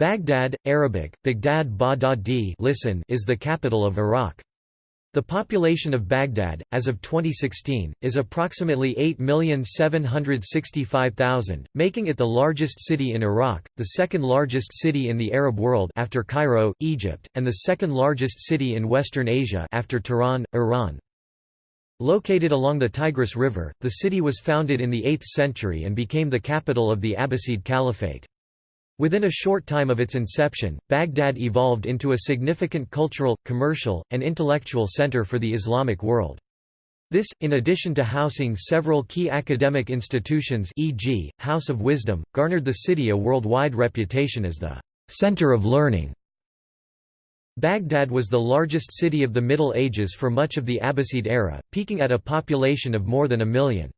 Baghdad, Arabic, Baghdad Badadi listen is the capital of Iraq. The population of Baghdad, as of 2016, is approximately 8,765,000, making it the largest city in Iraq, the second largest city in the Arab world after Cairo, Egypt, and the second largest city in Western Asia after Tehran, Iran. Located along the Tigris River, the city was founded in the 8th century and became the capital of the Abbasid Caliphate. Within a short time of its inception, Baghdad evolved into a significant cultural, commercial, and intellectual center for the Islamic world. This, in addition to housing several key academic institutions e.g., House of Wisdom, garnered the city a worldwide reputation as the «center of learning». Baghdad was the largest city of the Middle Ages for much of the Abbasid era, peaking at a population of more than a million.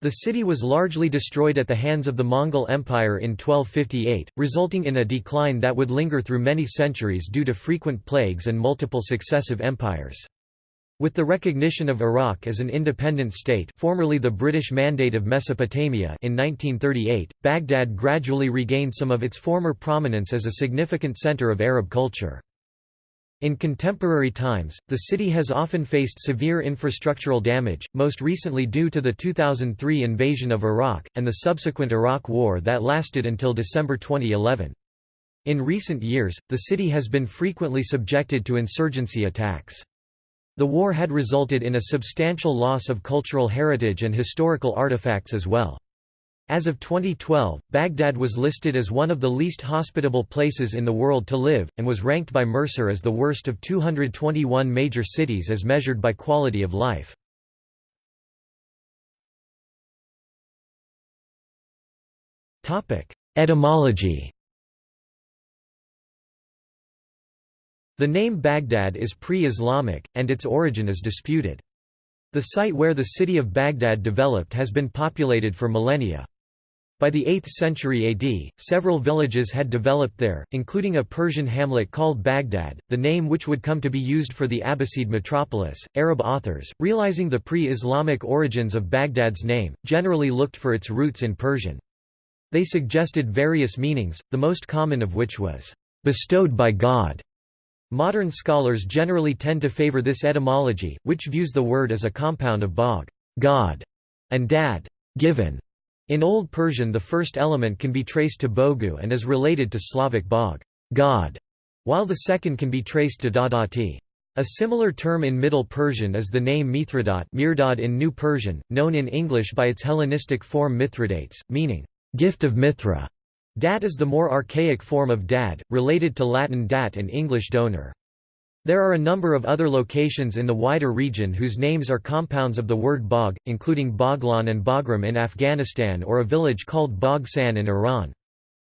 The city was largely destroyed at the hands of the Mongol Empire in 1258, resulting in a decline that would linger through many centuries due to frequent plagues and multiple successive empires. With the recognition of Iraq as an independent state formerly the British Mandate of Mesopotamia in 1938, Baghdad gradually regained some of its former prominence as a significant center of Arab culture. In contemporary times, the city has often faced severe infrastructural damage, most recently due to the 2003 invasion of Iraq, and the subsequent Iraq War that lasted until December 2011. In recent years, the city has been frequently subjected to insurgency attacks. The war had resulted in a substantial loss of cultural heritage and historical artifacts as well. As of 2012, Baghdad was listed as one of the least hospitable places in the world to live, and was ranked by Mercer as the worst of 221 major cities as measured by quality of life. Etymology The name Baghdad is pre-Islamic, and its origin is disputed. The site where the city of Baghdad developed has been populated for millennia. By the 8th century AD, several villages had developed there, including a Persian hamlet called Baghdad, the name which would come to be used for the Abbasid metropolis. Arab authors, realizing the pre Islamic origins of Baghdad's name, generally looked for its roots in Persian. They suggested various meanings, the most common of which was, bestowed by God. Modern scholars generally tend to favor this etymology, which views the word as a compound of bog God, and dad given. In Old Persian the first element can be traced to bogu and is related to Slavic bog God", while the second can be traced to dadati. A similar term in Middle Persian is the name Mithridat Mirdad in New Persian, known in English by its Hellenistic form Mithridates, meaning, gift of Mithra. Dat is the more archaic form of dad, related to Latin dat and English donor. There are a number of other locations in the wider region whose names are compounds of the word bog, including Baghlan and Bagram in Afghanistan or a village called Bagsan in Iran.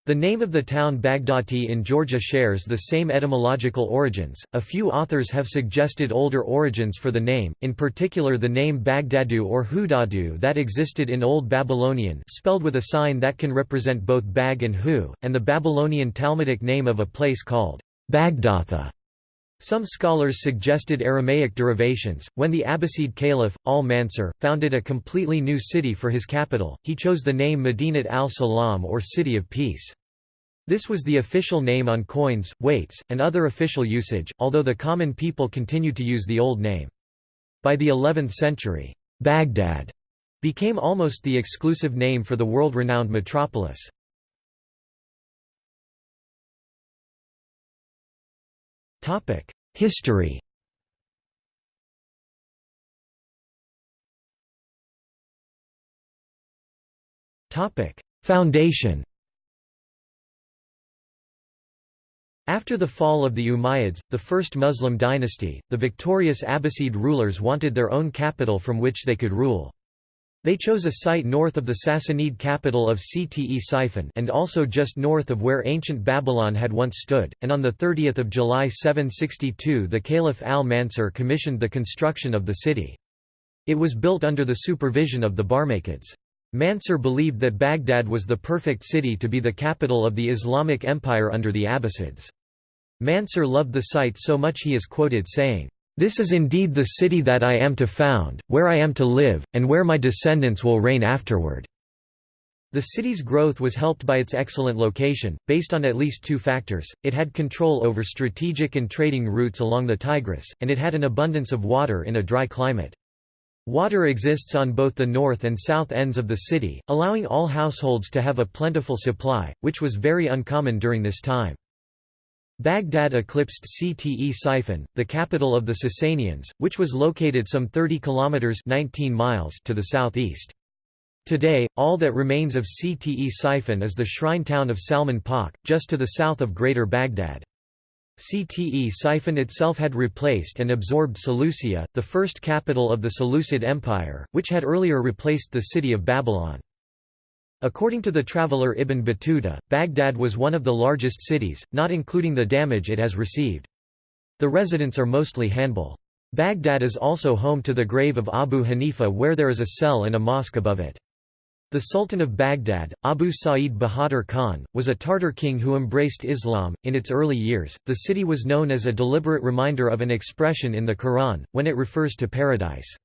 The name of the town Baghdati in Georgia shares the same etymological origins. A few authors have suggested older origins for the name, in particular the name Baghdadu or Hudadu that existed in Old Babylonian, spelled with a sign that can represent both Bag and Hu, and the Babylonian Talmudic name of a place called Bagdatha. Some scholars suggested Aramaic derivations. When the Abbasid Caliph, al-Mansur, founded a completely new city for his capital, he chose the name Medinat al-Salam or City of Peace. This was the official name on coins, weights, and other official usage, although the common people continued to use the old name. By the 11th century, Baghdad became almost the exclusive name for the world-renowned metropolis. History Foundation After the fall of the Umayyads, the first Muslim dynasty, the victorious Abbasid rulers wanted their own capital from which they could rule. They chose a site north of the Sassanid capital of Ctesiphon and also just north of where ancient Babylon had once stood, and on 30 July 762 the Caliph al-Mansur commissioned the construction of the city. It was built under the supervision of the Barmakids. Mansur believed that Baghdad was the perfect city to be the capital of the Islamic Empire under the Abbasids. Mansur loved the site so much he is quoted saying, this is indeed the city that I am to found, where I am to live, and where my descendants will reign afterward." The city's growth was helped by its excellent location, based on at least two factors, it had control over strategic and trading routes along the Tigris, and it had an abundance of water in a dry climate. Water exists on both the north and south ends of the city, allowing all households to have a plentiful supply, which was very uncommon during this time. Baghdad eclipsed Ctesiphon, the capital of the Sasanians, which was located some 30 kilometers 19 miles to the southeast. Today, all that remains of Ctesiphon is the shrine town of Salman Pak, just to the south of Greater Baghdad. Ctesiphon itself had replaced and absorbed Seleucia, the first capital of the Seleucid Empire, which had earlier replaced the city of Babylon. According to the traveller Ibn Battuta, Baghdad was one of the largest cities, not including the damage it has received. The residents are mostly Hanbal. Baghdad is also home to the grave of Abu Hanifa where there is a cell and a mosque above it. The Sultan of Baghdad, Abu Sa'id Bahadur Khan, was a Tartar king who embraced Islam. In its early years, the city was known as a deliberate reminder of an expression in the Quran, when it refers to paradise.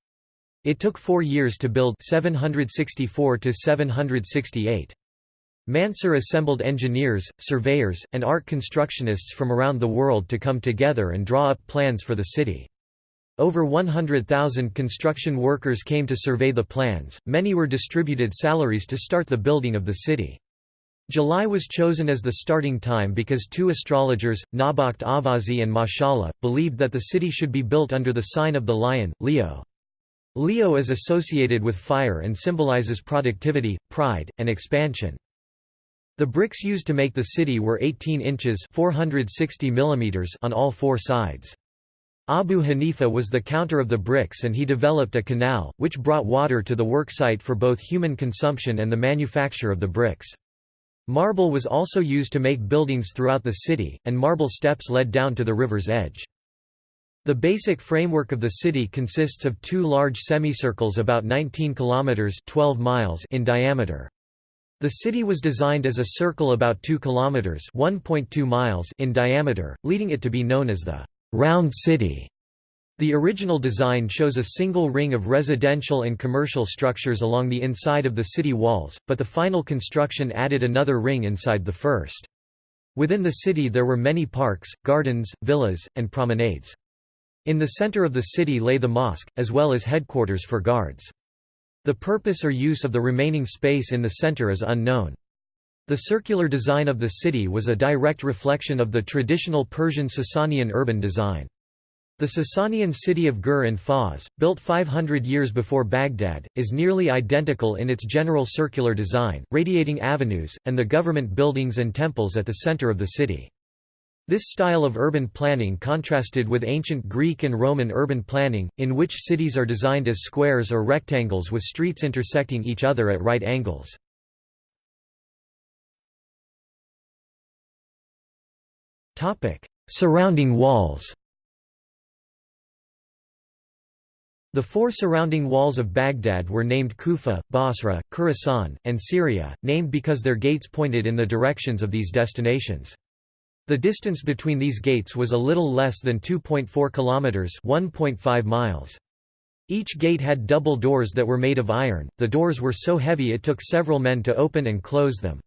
It took four years to build 764 to 768. Mansur assembled engineers, surveyors, and art constructionists from around the world to come together and draw up plans for the city. Over 100,000 construction workers came to survey the plans, many were distributed salaries to start the building of the city. July was chosen as the starting time because two astrologers, Nawbakht Avazi and Mashallah, believed that the city should be built under the sign of the lion, Leo. Leo is associated with fire and symbolizes productivity, pride, and expansion. The bricks used to make the city were 18 inches 460 mm on all four sides. Abu Hanifa was the counter of the bricks and he developed a canal, which brought water to the worksite for both human consumption and the manufacture of the bricks. Marble was also used to make buildings throughout the city, and marble steps led down to the river's edge. The basic framework of the city consists of two large semicircles about 19 kilometers 12 miles in diameter. The city was designed as a circle about 2 kilometers 1.2 miles in diameter, leading it to be known as the round city. The original design shows a single ring of residential and commercial structures along the inside of the city walls, but the final construction added another ring inside the first. Within the city there were many parks, gardens, villas, and promenades. In the center of the city lay the mosque, as well as headquarters for guards. The purpose or use of the remaining space in the center is unknown. The circular design of the city was a direct reflection of the traditional Persian Sasanian urban design. The Sasanian city of Gur and Fars, built 500 years before Baghdad, is nearly identical in its general circular design, radiating avenues, and the government buildings and temples at the center of the city. This style of urban planning contrasted with ancient Greek and Roman urban planning, in which cities are designed as squares or rectangles with streets intersecting each other at right angles. Surrounding walls The four surrounding walls of Baghdad were named Kufa, Basra, Khurasan, and Syria, named because their gates pointed in the directions of these destinations. The distance between these gates was a little less than 2.4 kilometers, 1.5 miles. Each gate had double doors that were made of iron. The doors were so heavy it took several men to open and close them.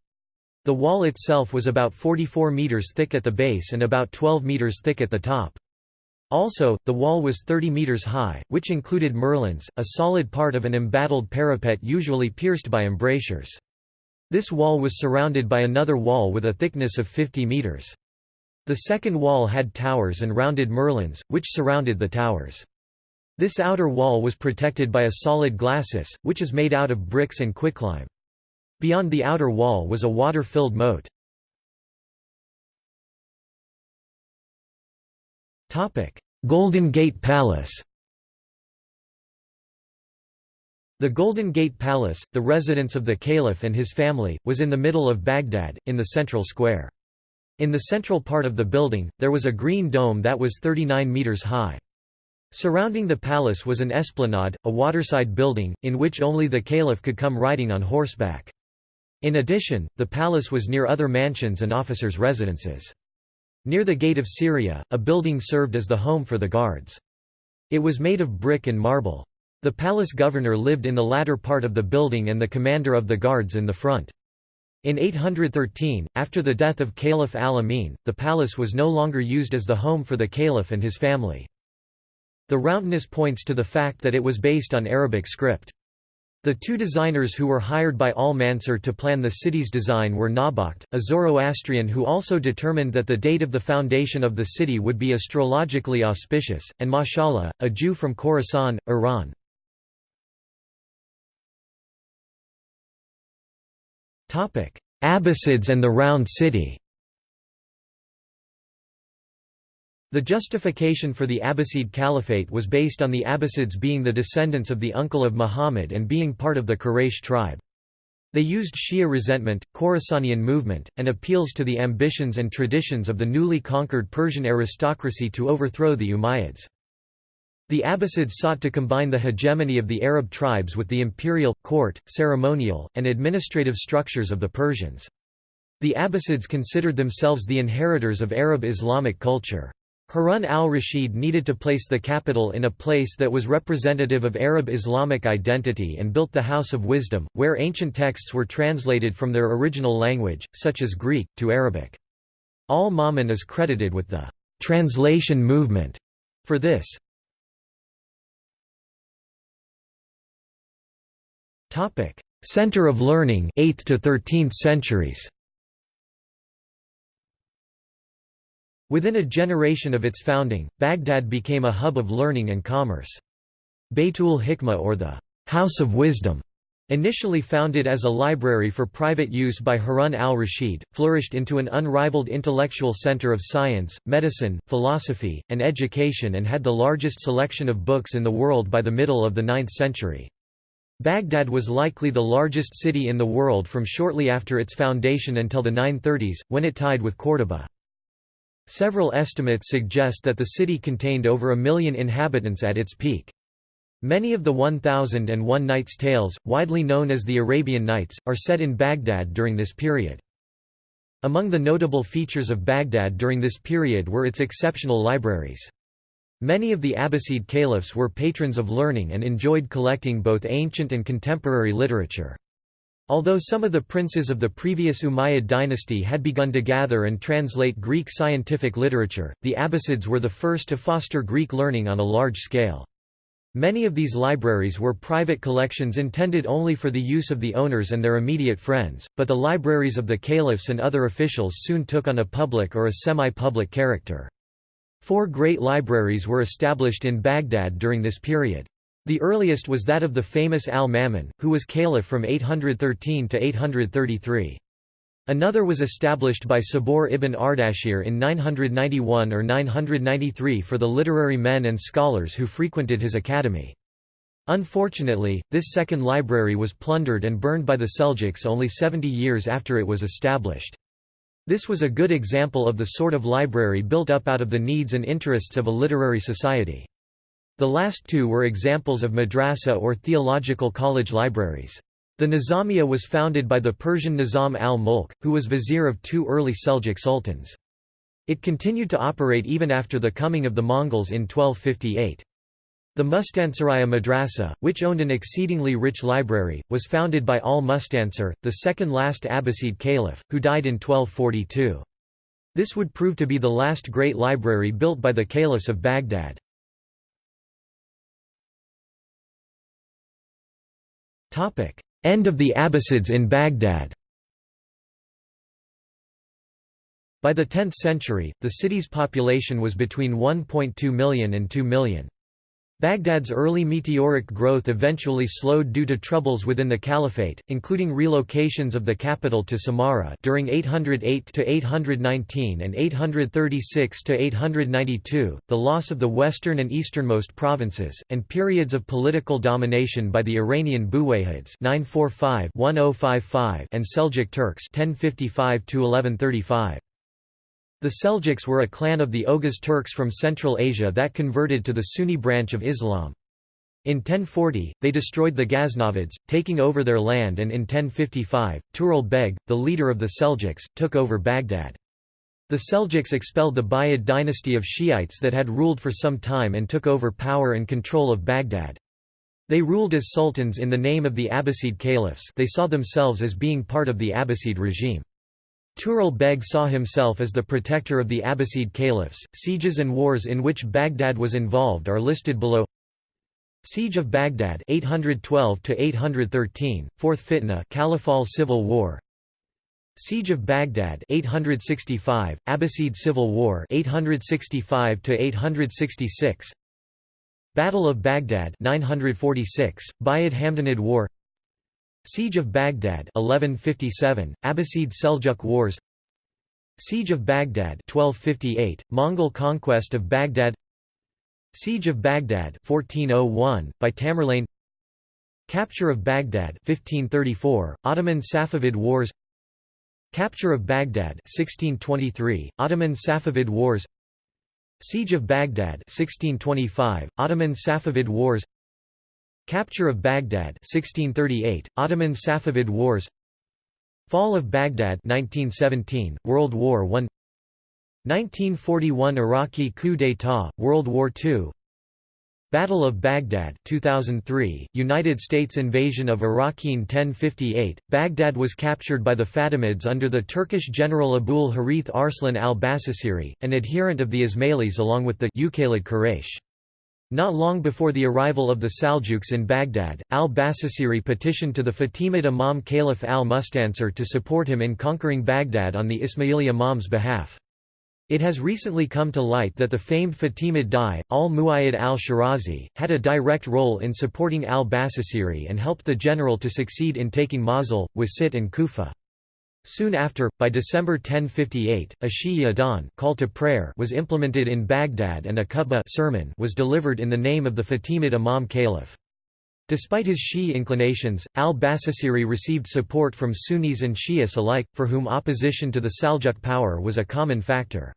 The wall itself was about 44 meters thick at the base and about 12 meters thick at the top. Also, the wall was 30 meters high, which included merlons, a solid part of an embattled parapet usually pierced by embrasures. This wall was surrounded by another wall with a thickness of 50 meters. The second wall had towers and rounded merlons, which surrounded the towers. This outer wall was protected by a solid glacis, which is made out of bricks and quicklime. Beyond the outer wall was a water-filled moat. Golden Gate Palace The Golden Gate Palace, the residence of the caliph and his family, was in the middle of Baghdad, in the central square. In the central part of the building, there was a green dome that was 39 metres high. Surrounding the palace was an esplanade, a waterside building, in which only the caliph could come riding on horseback. In addition, the palace was near other mansions and officers' residences. Near the Gate of Syria, a building served as the home for the guards. It was made of brick and marble. The palace governor lived in the latter part of the building and the commander of the guards in the front. In 813, after the death of Caliph al-Amin, the palace was no longer used as the home for the caliph and his family. The roundness points to the fact that it was based on Arabic script. The two designers who were hired by al-Mansur to plan the city's design were Nawbakht, a Zoroastrian who also determined that the date of the foundation of the city would be astrologically auspicious, and Mashallah, a Jew from Khorasan, Iran. Abbasids and the Round City The justification for the Abbasid Caliphate was based on the Abbasids being the descendants of the uncle of Muhammad and being part of the Quraysh tribe. They used Shia resentment, Khorasanian movement, and appeals to the ambitions and traditions of the newly conquered Persian aristocracy to overthrow the Umayyads. The Abbasids sought to combine the hegemony of the Arab tribes with the imperial, court, ceremonial, and administrative structures of the Persians. The Abbasids considered themselves the inheritors of Arab Islamic culture. Harun al-Rashid needed to place the capital in a place that was representative of Arab Islamic identity and built the House of Wisdom, where ancient texts were translated from their original language, such as Greek, to Arabic. Al-Ma'mun is credited with the «translation movement» for this. Center of learning 8th to 13th centuries. Within a generation of its founding, Baghdad became a hub of learning and commerce. Baytul Hikmah or the House of Wisdom, initially founded as a library for private use by Harun al-Rashid, flourished into an unrivaled intellectual center of science, medicine, philosophy, and education and had the largest selection of books in the world by the middle of the 9th century. Baghdad was likely the largest city in the world from shortly after its foundation until the 930s, when it tied with Córdoba. Several estimates suggest that the city contained over a million inhabitants at its peak. Many of the 1001 Nights tales, widely known as the Arabian Nights, are set in Baghdad during this period. Among the notable features of Baghdad during this period were its exceptional libraries. Many of the Abbasid caliphs were patrons of learning and enjoyed collecting both ancient and contemporary literature. Although some of the princes of the previous Umayyad dynasty had begun to gather and translate Greek scientific literature, the Abbasids were the first to foster Greek learning on a large scale. Many of these libraries were private collections intended only for the use of the owners and their immediate friends, but the libraries of the caliphs and other officials soon took on a public or a semi-public character. Four great libraries were established in Baghdad during this period. The earliest was that of the famous al-Ma'mun, who was caliph from 813 to 833. Another was established by Sabur ibn Ardashir in 991 or 993 for the literary men and scholars who frequented his academy. Unfortunately, this second library was plundered and burned by the Seljuks only 70 years after it was established. This was a good example of the sort of library built up out of the needs and interests of a literary society. The last two were examples of madrasa or theological college libraries. The Nizamiya was founded by the Persian Nizam al-Mulk, who was vizier of two early Seljuk sultans. It continued to operate even after the coming of the Mongols in 1258. The Mustansiraya Madrasa, which owned an exceedingly rich library, was founded by al-Mustansir, the second last Abbasid caliph, who died in 1242. This would prove to be the last great library built by the caliphs of Baghdad. End of the Abbasids in Baghdad By the 10th century, the city's population was between 1.2 million and 2 million. Baghdad's early meteoric growth eventually slowed due to troubles within the caliphate, including relocations of the capital to Samarra during 808 to 819 and 836 to 892, the loss of the western and easternmost provinces, and periods of political domination by the Iranian Buwayhids (945–1055) and Seljuk Turks (1055–1135). The Seljuks were a clan of the Oghuz Turks from Central Asia that converted to the Sunni branch of Islam. In 1040, they destroyed the Ghaznavids, taking over their land and in 1055, Tughril Beg, the leader of the Seljuks, took over Baghdad. The Seljuks expelled the Buyid dynasty of Shiites that had ruled for some time and took over power and control of Baghdad. They ruled as sultans in the name of the Abbasid caliphs they saw themselves as being part of the Abbasid regime. Tughril Beg saw himself as the protector of the Abbasid caliphs. Sieges and wars in which Baghdad was involved are listed below. Siege of Baghdad 812 to 813 Fourth Fitna Caliphal Civil War. Siege of Baghdad 865 Abbasid Civil War 865 to 866 Battle of Baghdad 946, Buyid Hamdanid War Siege of Baghdad 1157, Abbasid Seljuk Wars. Siege of Baghdad 1258, Mongol conquest of Baghdad. Siege of Baghdad 1401, by Tamerlane. Capture of Baghdad 1534, Ottoman Safavid Wars. Capture of Baghdad 1623, Ottoman Safavid Wars. Siege of Baghdad 1625, Ottoman Safavid Wars Capture of Baghdad 1638, Ottoman Safavid Wars. Fall of Baghdad 1917, World War I 1941 Iraqi coup d'état, World War II Battle of Baghdad 2003, United States invasion of Iraq in 1058, Baghdad was captured by the Fatimids under the Turkish general Abul Harith Arslan al-Basasiri, an adherent of the Ismailis along with the Uqaylid Quraysh. Not long before the arrival of the Saljuks in Baghdad, al-Basasiri petitioned to the Fatimid Imam Caliph al-Mustansir to support him in conquering Baghdad on the Ismaili Imam's behalf. It has recently come to light that the famed Fatimid Dai, al-Muayyad al-Shirazi, had a direct role in supporting al-Basasiri and helped the general to succeed in taking Mosul, Wasit and Kufa. Soon after, by December 1058, a Shi'i Adhan call to prayer was implemented in Baghdad and a khutbah sermon was delivered in the name of the Fatimid Imam Caliph. Despite his Shi'i inclinations, al-Basasiri received support from Sunnis and Shias alike, for whom opposition to the Saljuk power was a common factor.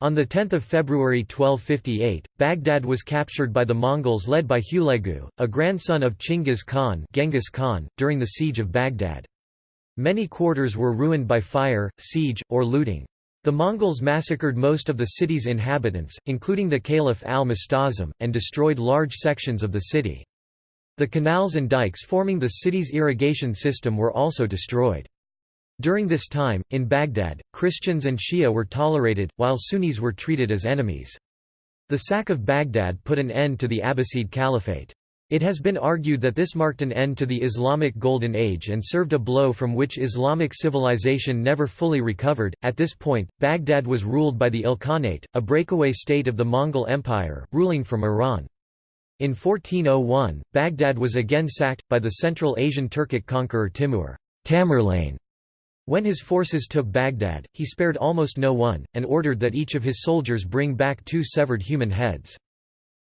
On 10 February 1258, Baghdad was captured by the Mongols led by Hulagu, a grandson of Chinggis Khan, Genghis Khan during the siege of Baghdad. Many quarters were ruined by fire, siege, or looting. The Mongols massacred most of the city's inhabitants, including the Caliph al-Musta'sim, and destroyed large sections of the city. The canals and dikes forming the city's irrigation system were also destroyed. During this time, in Baghdad, Christians and Shia were tolerated, while Sunnis were treated as enemies. The sack of Baghdad put an end to the Abbasid Caliphate. It has been argued that this marked an end to the Islamic Golden Age and served a blow from which Islamic civilization never fully recovered. At this point, Baghdad was ruled by the Ilkhanate, a breakaway state of the Mongol Empire, ruling from Iran. In 1401, Baghdad was again sacked, by the Central Asian Turkic conqueror Timur Tamerlane. When his forces took Baghdad, he spared almost no one, and ordered that each of his soldiers bring back two severed human heads.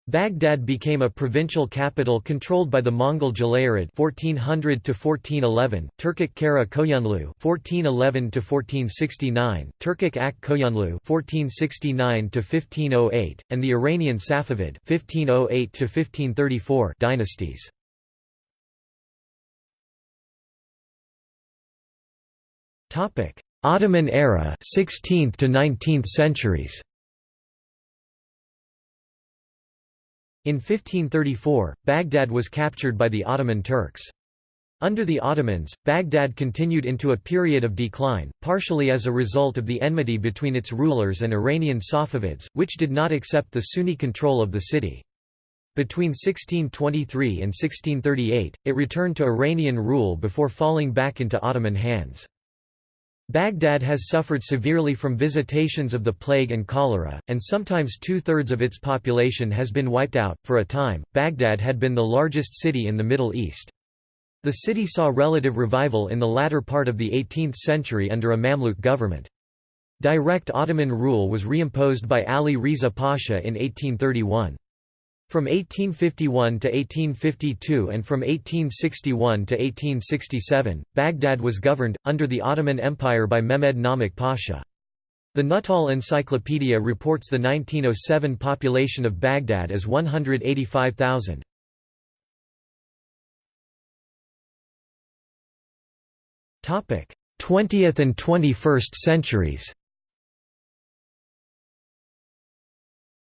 Baghdad became a provincial capital controlled by the Mongol Jalayirid 1400 to 1411, Turkic Kara Koyunlu 1411 to 1469, Turkic Ak Koyunlu 1469 to 1508, and the Iranian Safavid 1508 to 1534 dynasties. Topic: Ottoman era 16th to 19th centuries. In 1534, Baghdad was captured by the Ottoman Turks. Under the Ottomans, Baghdad continued into a period of decline, partially as a result of the enmity between its rulers and Iranian Safavids, which did not accept the Sunni control of the city. Between 1623 and 1638, it returned to Iranian rule before falling back into Ottoman hands. Baghdad has suffered severely from visitations of the plague and cholera, and sometimes two-thirds of its population has been wiped out. For a time, Baghdad had been the largest city in the Middle East. The city saw relative revival in the latter part of the 18th century under a Mamluk government. Direct Ottoman rule was reimposed by Ali Riza Pasha in 1831. From 1851 to 1852 and from 1861 to 1867, Baghdad was governed, under the Ottoman Empire by Mehmed Namik Pasha. The Nuttall Encyclopedia reports the 1907 population of Baghdad as 185,000. Topic: 20th and 21st centuries.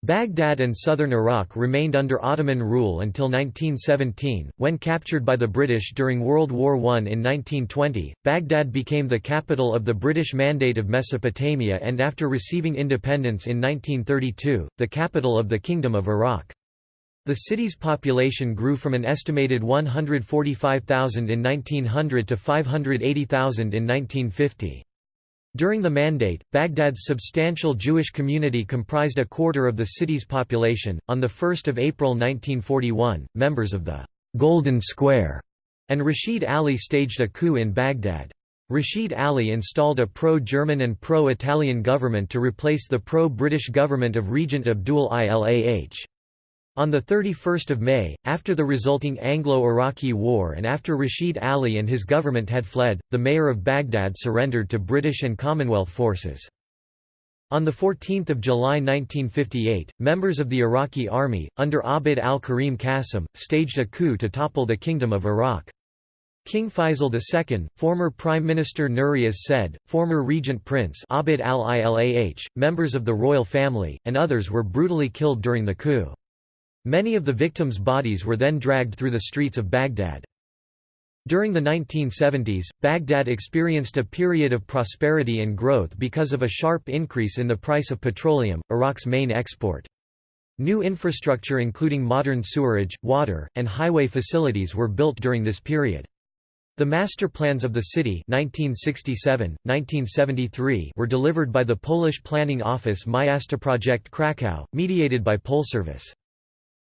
Baghdad and southern Iraq remained under Ottoman rule until 1917, when captured by the British during World War I. In 1920, Baghdad became the capital of the British Mandate of Mesopotamia and after receiving independence in 1932, the capital of the Kingdom of Iraq. The city's population grew from an estimated 145,000 in 1900 to 580,000 in 1950. During the Mandate, Baghdad's substantial Jewish community comprised a quarter of the city's population. On 1 April 1941, members of the Golden Square and Rashid Ali staged a coup in Baghdad. Rashid Ali installed a pro-German and pro-Italian government to replace the pro-British government of Regent Abdul Ilah. On 31 May, after the resulting Anglo-Iraqi War and after Rashid Ali and his government had fled, the mayor of Baghdad surrendered to British and Commonwealth forces. On 14 July 1958, members of the Iraqi army, under Abd al-Karim Qasim, staged a coup to topple the Kingdom of Iraq. King Faisal II, former Prime Minister Nuri as-Said, former Regent Prince Abd al-Ilah, members of the royal family, and others were brutally killed during the coup. Many of the victims' bodies were then dragged through the streets of Baghdad. During the 1970s, Baghdad experienced a period of prosperity and growth because of a sharp increase in the price of petroleum, Iraq's main export. New infrastructure including modern sewerage, water, and highway facilities were built during this period. The master plans of the city 1967, 1973 were delivered by the Polish planning office Miastoprojekt Kraków, mediated by Polservice.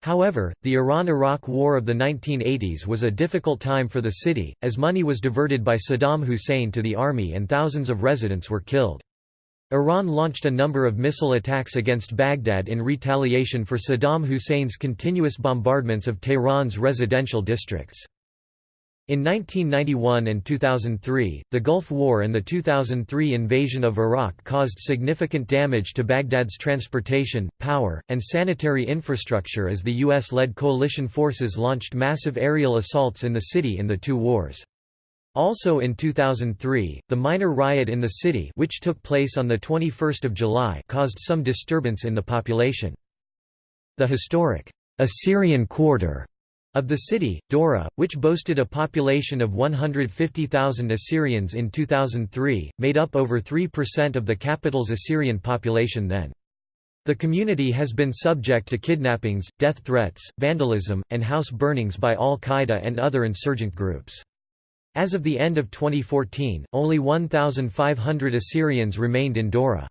However, the Iran–Iraq War of the 1980s was a difficult time for the city, as money was diverted by Saddam Hussein to the army and thousands of residents were killed. Iran launched a number of missile attacks against Baghdad in retaliation for Saddam Hussein's continuous bombardments of Tehran's residential districts. In 1991 and 2003, the Gulf War and the 2003 invasion of Iraq caused significant damage to Baghdad's transportation, power, and sanitary infrastructure as the U.S.-led coalition forces launched massive aerial assaults in the city in the two wars. Also in 2003, the minor riot in the city which took place on 21 July caused some disturbance in the population. The historic Assyrian Quarter of the city, Dora, which boasted a population of 150,000 Assyrians in 2003, made up over 3% of the capital's Assyrian population then. The community has been subject to kidnappings, death threats, vandalism, and house burnings by al-Qaeda and other insurgent groups. As of the end of 2014, only 1,500 Assyrians remained in Dora.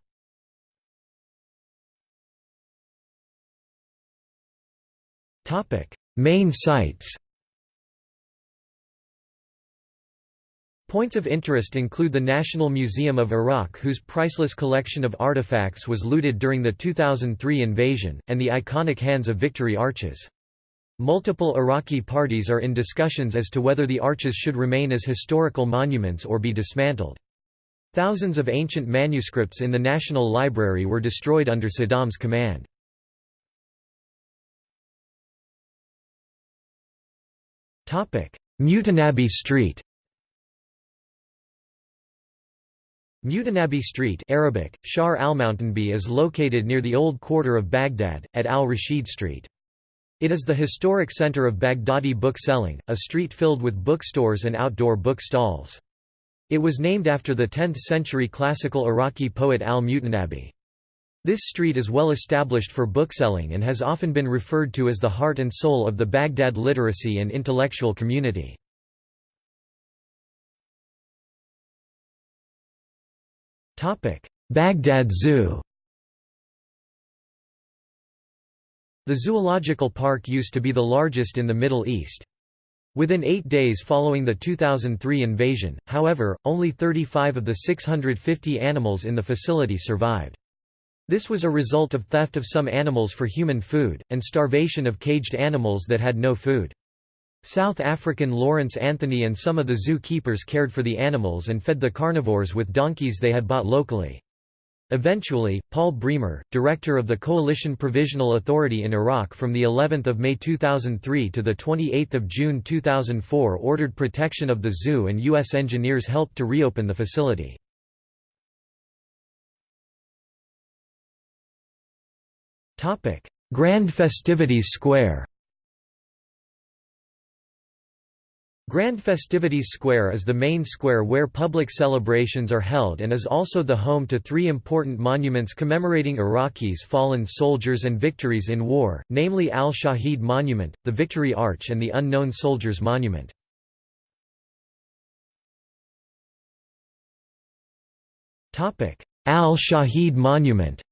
Topic: Main sites Points of interest include the National Museum of Iraq whose priceless collection of artifacts was looted during the 2003 invasion, and the iconic Hands of Victory arches. Multiple Iraqi parties are in discussions as to whether the arches should remain as historical monuments or be dismantled. Thousands of ancient manuscripts in the National Library were destroyed under Saddam's command. Mutanabi Street Mutanabi Street Arabic, Shar al-Mutanabi is located near the old quarter of Baghdad, at al-Rashid Street. It is the historic center of Baghdadi book selling, a street filled with bookstores and outdoor book stalls. It was named after the 10th-century classical Iraqi poet al-Mutanabi. This street is well established for bookselling and has often been referred to as the heart and soul of the Baghdad literacy and intellectual community. Baghdad Zoo The zoological park used to be the largest in the Middle East. Within eight days following the 2003 invasion, however, only 35 of the 650 animals in the facility survived. This was a result of theft of some animals for human food, and starvation of caged animals that had no food. South African Lawrence Anthony and some of the zoo keepers cared for the animals and fed the carnivores with donkeys they had bought locally. Eventually, Paul Bremer, director of the Coalition Provisional Authority in Iraq from the 11th of May 2003 to the 28th of June 2004 ordered protection of the zoo and US engineers helped to reopen the facility. Grand Festivities Square Grand Festivities Square is the main square where public celebrations are held and is also the home to three important monuments commemorating Iraqis fallen soldiers and victories in war, namely Al-Shahid Monument, the Victory Arch and the Unknown Soldiers Monument. Al-Shahid Monument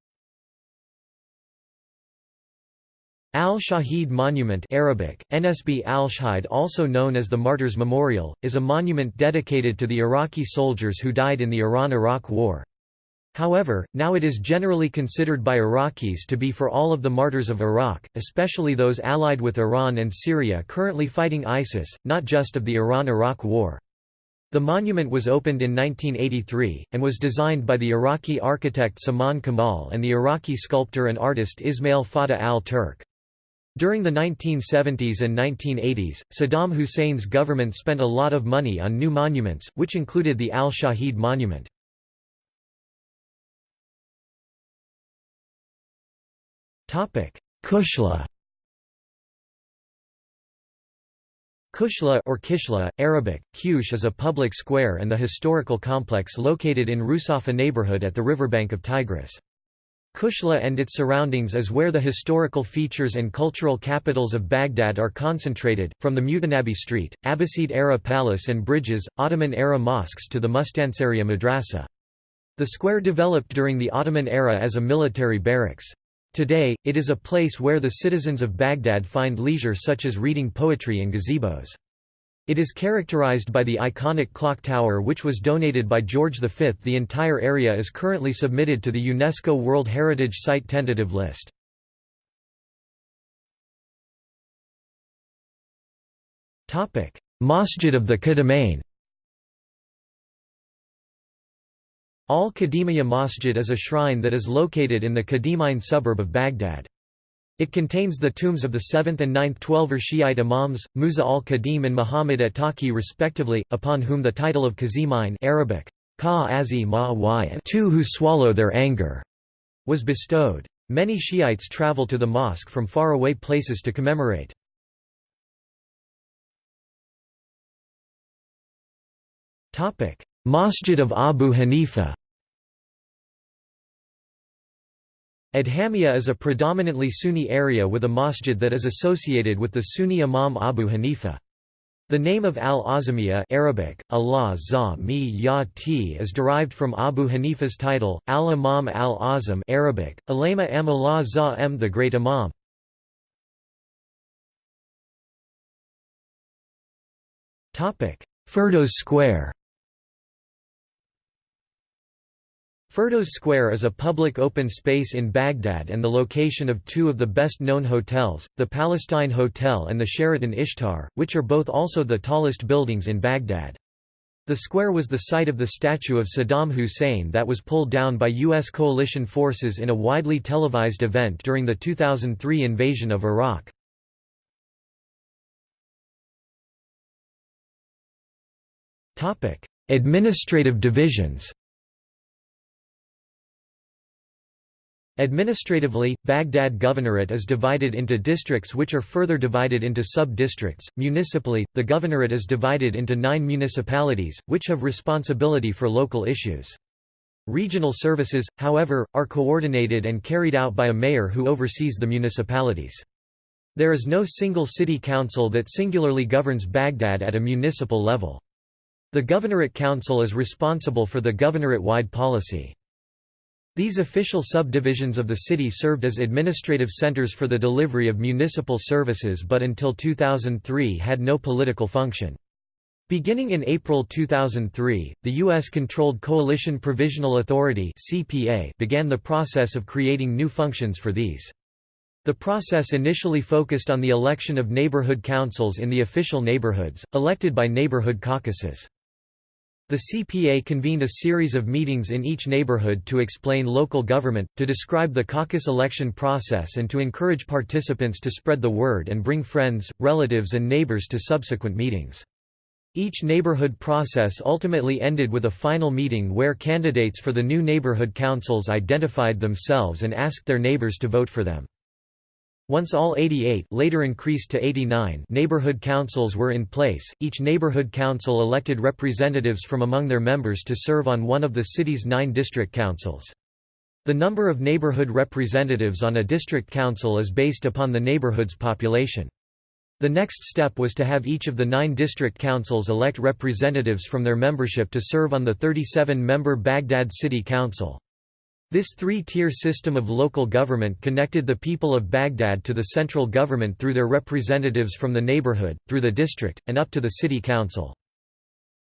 Al-Shahid Monument Arabic, NSB al-Shahid also known as the Martyrs Memorial, is a monument dedicated to the Iraqi soldiers who died in the Iran–Iraq War. However, now it is generally considered by Iraqis to be for all of the martyrs of Iraq, especially those allied with Iran and Syria currently fighting ISIS, not just of the Iran–Iraq War. The monument was opened in 1983, and was designed by the Iraqi architect Saman Kamal and the Iraqi sculptor and artist Ismail Fatah al-Turk. During the 1970s and 1980s, Saddam Hussein's government spent a lot of money on new monuments, which included the Al-Shahid Monument. Kushla Kushla or Kishla, Arabic, Kush is a public square and the historical complex located in Rusafa neighborhood at the riverbank of Tigris. Kushla and its surroundings is where the historical features and cultural capitals of Baghdad are concentrated, from the Mutanabi Street, Abbasid-era palace and bridges, Ottoman-era mosques to the Mustansariya madrasa. The square developed during the Ottoman era as a military barracks. Today, it is a place where the citizens of Baghdad find leisure such as reading poetry and gazebos. It is characterized by the iconic clock tower which was donated by George V. The entire area is currently submitted to the UNESCO World Heritage Site tentative list. Masjid of the Qadamain Al-Qadimiyya Masjid is a shrine that is located in the Qadimain suburb of Baghdad. It contains the tombs of the 7th and 9th Twelver Shiite imams, Musa al-Qadim and Muhammad at-Taqi respectively, upon whom the title of Qazimain Arabic, two who swallow their anger, was bestowed. Many Shiites travel to the mosque from far-away places to commemorate. Masjid of Abu Hanifa Adhamia is a predominantly Sunni area with a masjid that is associated with the Sunni Imam Abu Hanifa. The name of al-Azamiya Arabic, Allah ya is derived from Abu Hanifa's title, al-Imam al-Azam Arabic, Alama am Allah za the Great Imam. Firdos Square Firdos Square is a public open space in Baghdad and the location of two of the best-known hotels, the Palestine Hotel and the Sheraton Ishtar, which are both also the tallest buildings in Baghdad. The square was the site of the statue of Saddam Hussein that was pulled down by U.S. coalition forces in a widely televised event during the 2003 invasion of Iraq. Administrative divisions Administratively, Baghdad Governorate is divided into districts which are further divided into sub-districts. Municipally, the governorate is divided into nine municipalities, which have responsibility for local issues. Regional services, however, are coordinated and carried out by a mayor who oversees the municipalities. There is no single city council that singularly governs Baghdad at a municipal level. The Governorate Council is responsible for the governorate-wide policy. These official subdivisions of the city served as administrative centers for the delivery of municipal services but until 2003 had no political function. Beginning in April 2003, the U.S.-controlled Coalition Provisional Authority began the process of creating new functions for these. The process initially focused on the election of neighborhood councils in the official neighborhoods, elected by neighborhood caucuses. The CPA convened a series of meetings in each neighborhood to explain local government, to describe the caucus election process and to encourage participants to spread the word and bring friends, relatives and neighbors to subsequent meetings. Each neighborhood process ultimately ended with a final meeting where candidates for the new neighborhood councils identified themselves and asked their neighbors to vote for them. Once all 88 later increased to 89 neighborhood councils were in place, each neighborhood council elected representatives from among their members to serve on one of the city's nine district councils. The number of neighborhood representatives on a district council is based upon the neighborhood's population. The next step was to have each of the nine district councils elect representatives from their membership to serve on the 37-member Baghdad City Council. This three-tier system of local government connected the people of Baghdad to the central government through their representatives from the neighborhood, through the district, and up to the city council.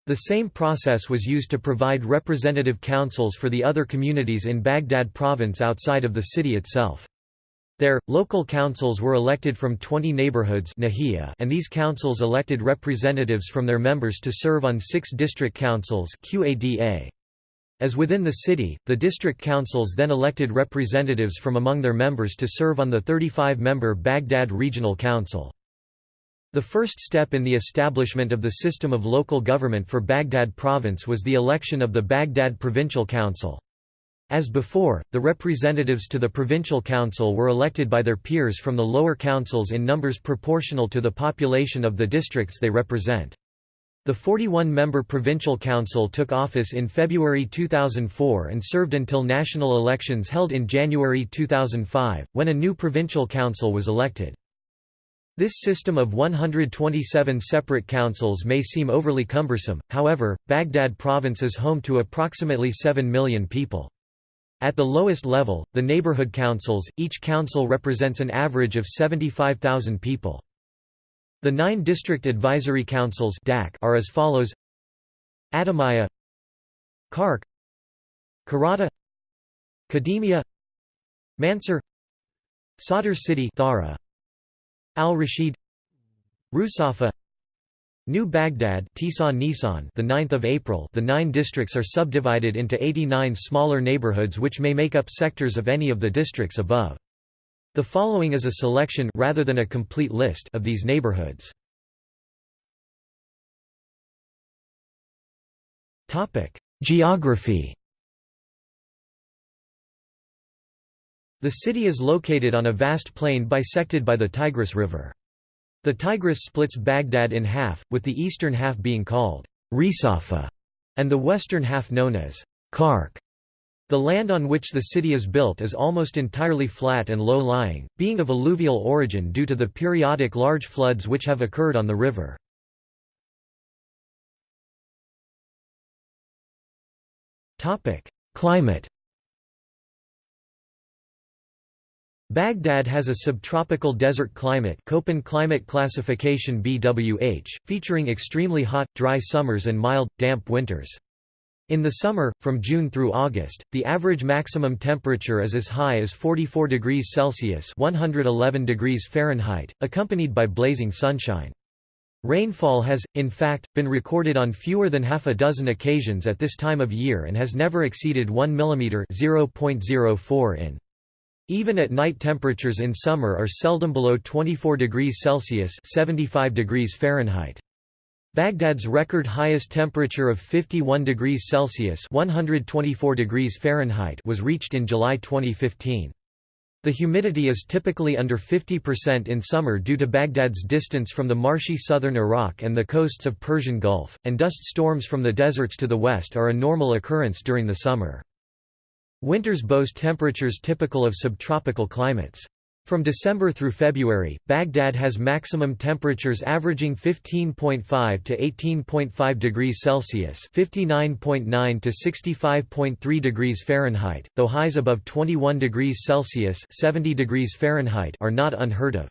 The same process was used to provide representative councils for the other communities in Baghdad province outside of the city itself. There, local councils were elected from 20 neighborhoods and these councils elected representatives from their members to serve on six district councils QADA. As within the city, the district councils then elected representatives from among their members to serve on the 35-member Baghdad Regional Council. The first step in the establishment of the system of local government for Baghdad province was the election of the Baghdad Provincial Council. As before, the representatives to the provincial council were elected by their peers from the lower councils in numbers proportional to the population of the districts they represent. The 41-member Provincial Council took office in February 2004 and served until national elections held in January 2005, when a new Provincial Council was elected. This system of 127 separate councils may seem overly cumbersome, however, Baghdad province is home to approximately 7 million people. At the lowest level, the neighborhood councils, each council represents an average of 75,000 people. The nine district advisory councils are as follows. Adhamiyah Karkh Karada Kadhimiya Mansur Sadr City Thara Al-Rashid Rusafa New Baghdad Nisan the 9th of April. The 9 districts are subdivided into 89 smaller neighborhoods which may make up sectors of any of the districts above the following is a selection rather than a complete list of these neighborhoods. Topic: Geography. The city is located on a vast plain bisected by the Tigris River. The Tigris splits Baghdad in half, with the eastern half being called Risafa and the western half known as Karkh. The land on which the city is built is almost entirely flat and low-lying, being of alluvial origin due to the periodic large floods which have occurred on the river. Climate Baghdad has a subtropical desert climate Köppen climate classification BWH, featuring extremely hot, dry summers and mild, damp winters. In the summer, from June through August, the average maximum temperature is as high as 44 degrees Celsius 111 degrees Fahrenheit, accompanied by blazing sunshine. Rainfall has, in fact, been recorded on fewer than half a dozen occasions at this time of year and has never exceeded 1 mm 0.04 in. Even at night temperatures in summer are seldom below 24 degrees Celsius 75 degrees Fahrenheit. Baghdad's record highest temperature of 51 degrees Celsius (124 degrees Fahrenheit) was reached in July 2015. The humidity is typically under 50% in summer due to Baghdad's distance from the marshy southern Iraq and the coasts of Persian Gulf, and dust storms from the deserts to the west are a normal occurrence during the summer. Winters boast temperatures typical of subtropical climates. From December through February, Baghdad has maximum temperatures averaging 15.5 to 18.5 degrees Celsius (59.9 to 65.3 degrees Fahrenheit), though highs above 21 degrees Celsius (70 degrees Fahrenheit) are not unheard of.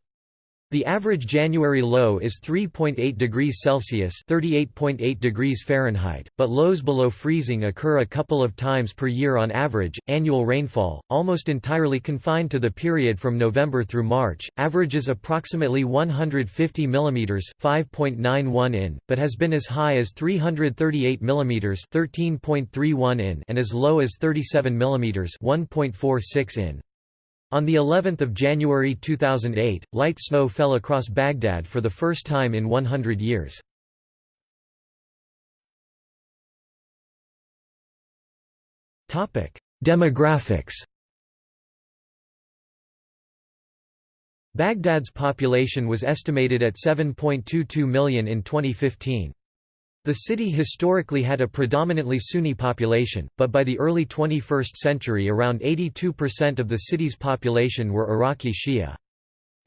The average January low is 3.8 degrees Celsius (38.8 degrees Fahrenheit), but lows below freezing occur a couple of times per year on average. Annual rainfall, almost entirely confined to the period from November through March, averages approximately 150 mm (5.91 in), but has been as high as 338 mm (13.31 in) and as low as 37 mm (1.46 in). On the 11th of January 2008, light snow fell across Baghdad for the first time in 100 years. Topic: Demographics. Baghdad's population was estimated at 7.22 million in 2015. The city historically had a predominantly Sunni population, but by the early 21st century around 82% of the city's population were Iraqi Shia.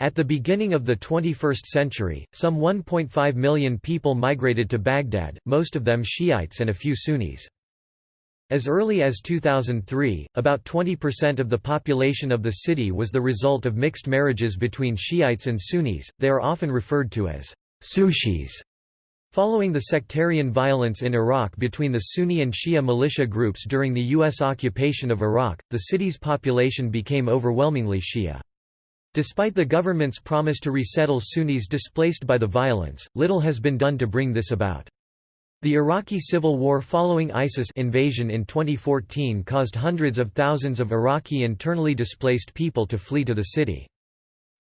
At the beginning of the 21st century, some 1.5 million people migrated to Baghdad, most of them Shiites and a few Sunnis. As early as 2003, about 20% of the population of the city was the result of mixed marriages between Shiites and Sunnis, they are often referred to as Sushis. Following the sectarian violence in Iraq between the Sunni and Shia militia groups during the U.S. occupation of Iraq, the city's population became overwhelmingly Shia. Despite the government's promise to resettle Sunnis displaced by the violence, little has been done to bring this about. The Iraqi civil war following ISIS invasion in 2014 caused hundreds of thousands of Iraqi internally displaced people to flee to the city.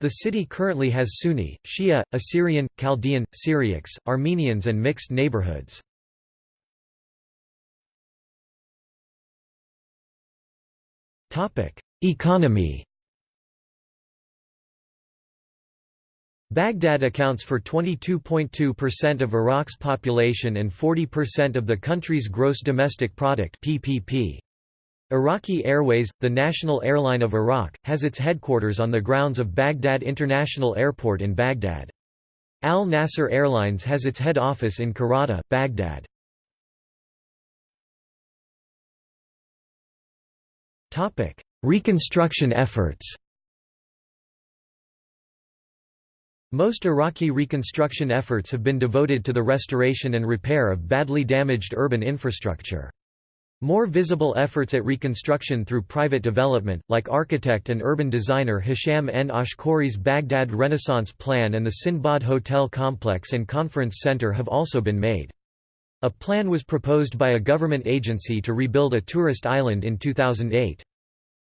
The city currently has Sunni, Shia, Assyrian, Chaldean, Syriacs, Armenians and mixed neighborhoods. Economy Baghdad accounts for 22.2% of Iraq's population and 40% of the country's gross domestic product (PPP). Iraqi Airways, the national airline of Iraq, has its headquarters on the grounds of Baghdad International Airport in Baghdad. Al Nasser Airlines has its head office in Karrada, Baghdad. Reconstruction efforts Most Iraqi reconstruction efforts have been devoted to the restoration and repair of badly damaged urban infrastructure. More visible efforts at reconstruction through private development, like architect and urban designer Hisham N. Ashkouri's Baghdad Renaissance Plan and the Sinbad Hotel Complex and Conference Center have also been made. A plan was proposed by a government agency to rebuild a tourist island in 2008.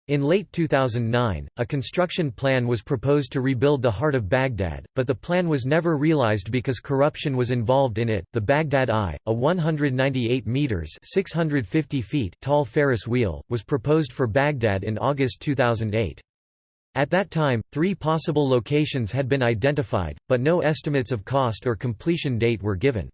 In late 2009, a construction plan was proposed to rebuild the heart of Baghdad, but the plan was never realized because corruption was involved in it. The Baghdad Eye, a 198 meters (650 feet) tall Ferris wheel, was proposed for Baghdad in August 2008. At that time, three possible locations had been identified, but no estimates of cost or completion date were given.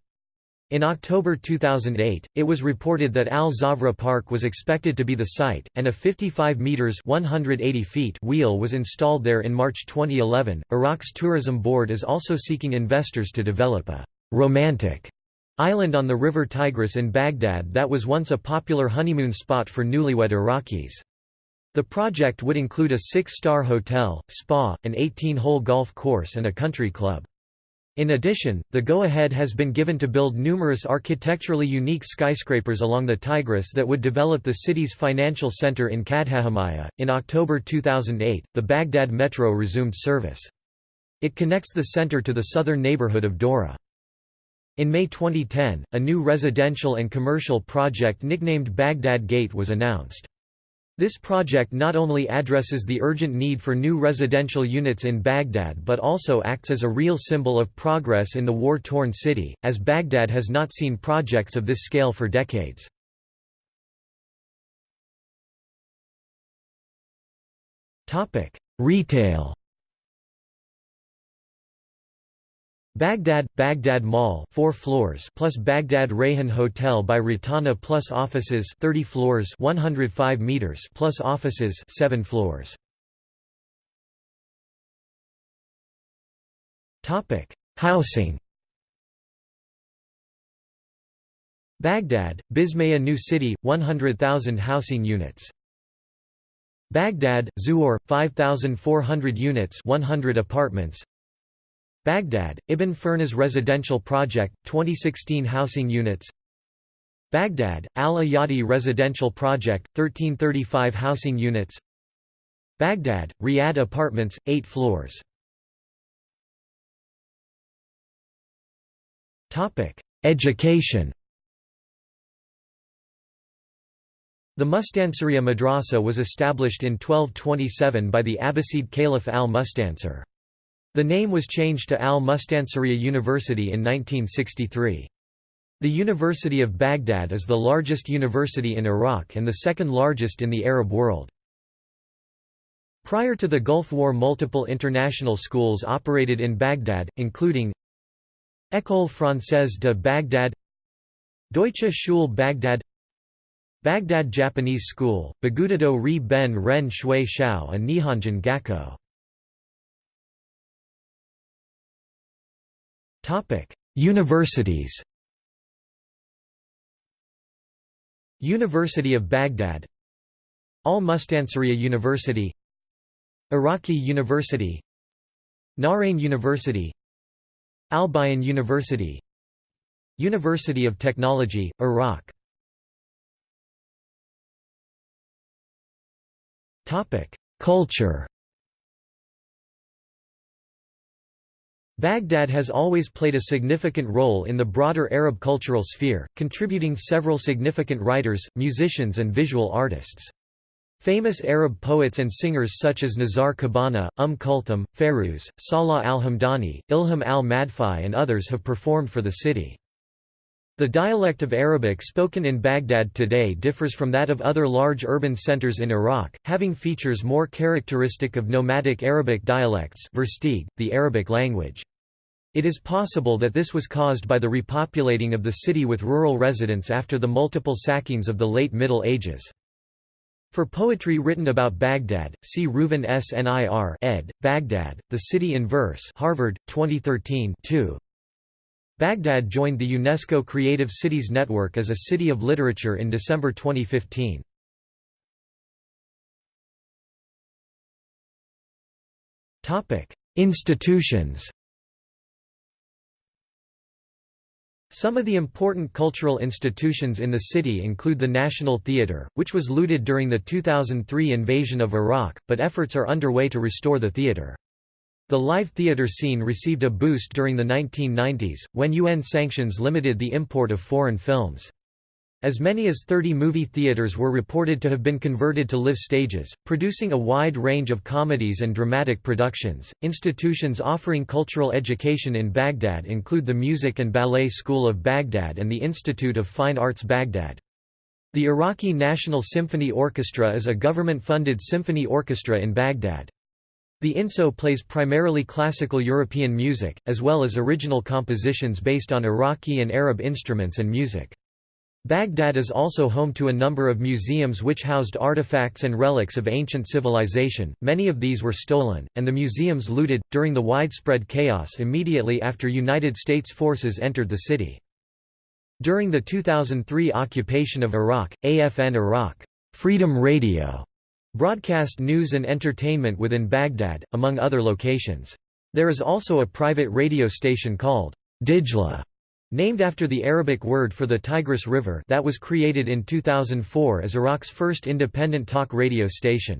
In October 2008, it was reported that Al Zawra Park was expected to be the site, and a 55 meters (180 feet) wheel was installed there in March 2011. Iraq's tourism board is also seeking investors to develop a romantic island on the river Tigris in Baghdad that was once a popular honeymoon spot for newlywed Iraqis. The project would include a six-star hotel, spa, an 18-hole golf course and a country club. In addition, the go-ahead has been given to build numerous architecturally unique skyscrapers along the Tigris that would develop the city's financial center in Kadhimiya. In October 2008, the Baghdad Metro resumed service. It connects the center to the southern neighborhood of Dora. In May 2010, a new residential and commercial project nicknamed Baghdad Gate was announced. This project not only addresses the urgent need for new residential units in Baghdad but also acts as a real symbol of progress in the war-torn city, as Baghdad has not seen projects of this scale for decades. Retail Baghdad Baghdad Mall 4 floors plus Baghdad Rayhan Hotel by Rotana plus offices 30 floors 105 meters plus offices 7 floors. Topic Housing. Baghdad Bismaya New City 100,000 housing units. Baghdad Zuhur 5400 units 100 apartments Baghdad, Ibn Firnas Residential Project, 2016 housing units. Baghdad, Al-Ayadi Residential Project, 1335 housing units. Baghdad, Riyadh Apartments, 8 floors. Education. The Mustansiriya Madrasa was established in 1227 by the Abbasid Caliph al-Mustansir. The name was changed to Al-Mustansiriya University in 1963. The University of Baghdad is the largest university in Iraq and the second largest in the Arab world. Prior to the Gulf War multiple international schools operated in Baghdad, including École Française de Baghdad Deutsche Schule Baghdad Baghdad Japanese School, Bagudado Ri Ben Ren Shui Shao and Nihonjin Gakko Universities University of Baghdad Al Mustansiriya University Iraqi University Nahrain University Al-Bayan University University of Technology, Iraq Culture Baghdad has always played a significant role in the broader Arab cultural sphere, contributing several significant writers, musicians and visual artists. Famous Arab poets and singers such as Nizar Qabbani, Umm Kulthum, Fairuz, Salah al-Hamdani, Ilham al-Madfai and others have performed for the city. The dialect of Arabic spoken in Baghdad today differs from that of other large urban centers in Iraq, having features more characteristic of nomadic Arabic dialects the Arabic language. It is possible that this was caused by the repopulating of the city with rural residents after the multiple sackings of the late Middle Ages. For poetry written about Baghdad, see Reuven S. Nir ed., Baghdad, The City in Verse Harvard, 2013 2. Baghdad joined the UNESCO Creative Cities Network as a City of Literature in December 2015. Institutions Some of the important cultural institutions in the city include the National Theatre, which was looted during the 2003 invasion of Iraq, but efforts are underway to restore the theatre. The live theatre scene received a boost during the 1990s, when UN sanctions limited the import of foreign films. As many as 30 movie theaters were reported to have been converted to live stages, producing a wide range of comedies and dramatic productions. Institutions offering cultural education in Baghdad include the Music and Ballet School of Baghdad and the Institute of Fine Arts Baghdad. The Iraqi National Symphony Orchestra is a government-funded symphony orchestra in Baghdad. The INSO plays primarily classical European music, as well as original compositions based on Iraqi and Arab instruments and music. Baghdad is also home to a number of museums which housed artifacts and relics of ancient civilization, many of these were stolen, and the museums looted, during the widespread chaos immediately after United States forces entered the city. During the 2003 occupation of Iraq, AFN Iraq Freedom Radio broadcast news and entertainment within Baghdad, among other locations. There is also a private radio station called Dijla, named after the Arabic word for the Tigris River that was created in 2004 as Iraq's first independent talk radio station.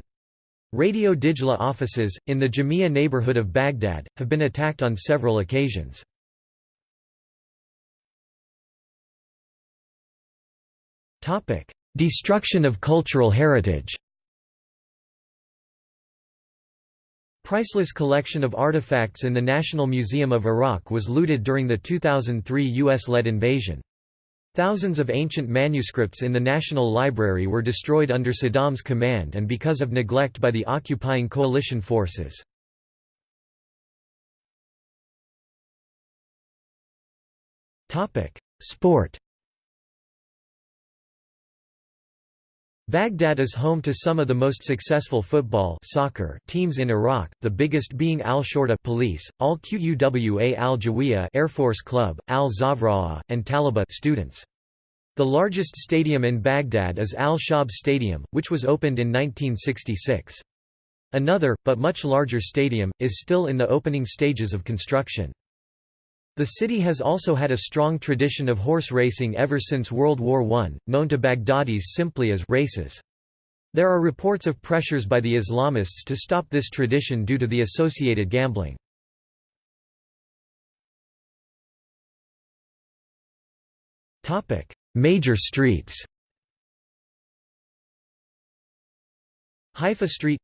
Radio Dijla offices, in the Jamia neighborhood of Baghdad, have been attacked on several occasions. Destruction of cultural heritage Priceless collection of artifacts in the National Museum of Iraq was looted during the 2003 U.S.-led invasion. Thousands of ancient manuscripts in the National Library were destroyed under Saddam's command and because of neglect by the occupying coalition forces. Sport Baghdad is home to some of the most successful football soccer teams in Iraq, the biggest being Al-Shorta police, Al-Quwa Al-Jawiya Air Force Club, Al-Zawraa, and Talaba students. The largest stadium in Baghdad is Al-Shab Stadium, which was opened in 1966. Another, but much larger stadium, is still in the opening stages of construction. The city has also had a strong tradition of horse racing ever since World War I, known to Baghdadis simply as races. There are reports of pressures by the Islamists to stop this tradition due to the associated gambling. Major streets Haifa Street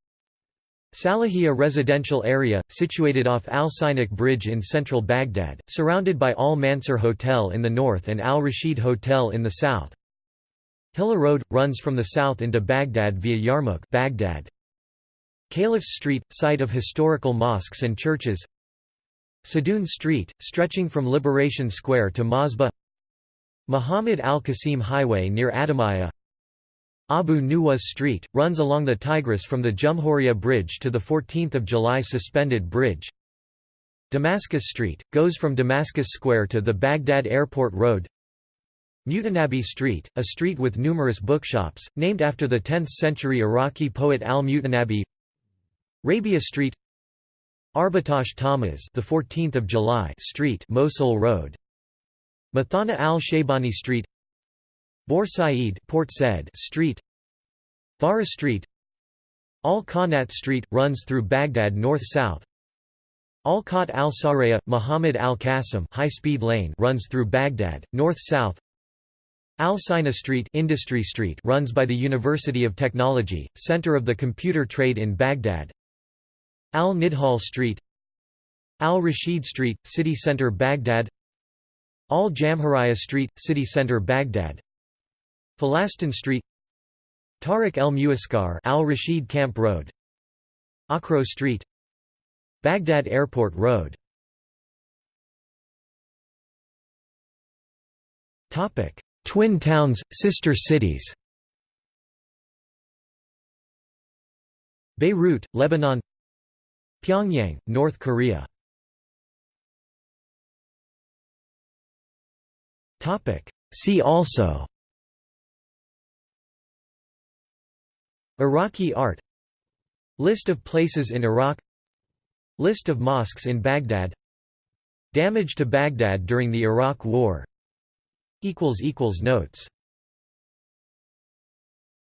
Salahiyah residential area, situated off Al-Sainak Bridge in central Baghdad, surrounded by Al-Mansur Hotel in the north and Al-Rashid Hotel in the south. Hilla Road, runs from the south into Baghdad via Yarmouk Baghdad. Caliphs Street, site of historical mosques and churches Sadoun Street, stretching from Liberation Square to Masbah Muhammad al-Qasim Highway near Adhamiyah Abu Nuwas Street, runs along the Tigris from the Jumhuriya Bridge to the 14th of July Suspended Bridge. Damascus Street, goes from Damascus Square to the Baghdad Airport Road. Mutanabi Street, a street with numerous bookshops, named after the 10th-century Iraqi poet al-Mutanabi Rabia Street Arbatash Tamaz the 14th of July Street Mosul Road. Muthana al-Shaybani Street Bor Said Port Said Street Thara Street Al-Qanat Street runs through Baghdad north-south. Al-Qat al-Saraya Muhammad al-Qasim high-speed lane runs through Baghdad north-south. Al-Sina Street Industry Street runs by the University of Technology, center of the computer trade in Baghdad. Al-Nidhal Street Al-Rashid Street, city center Baghdad. Al-Jamhuriya Street, city center Baghdad Falastin Street Tariq el-Muaskar Al-Rashid Camp Road Akro Street Baghdad Airport Road. Topic Twin towns, sister cities. Beirut, Lebanon. Pyongyang, North Korea. Topic See also Iraqi art. List of places in Iraq. List of mosques in Baghdad. Damage to Baghdad during the Iraq War. Notes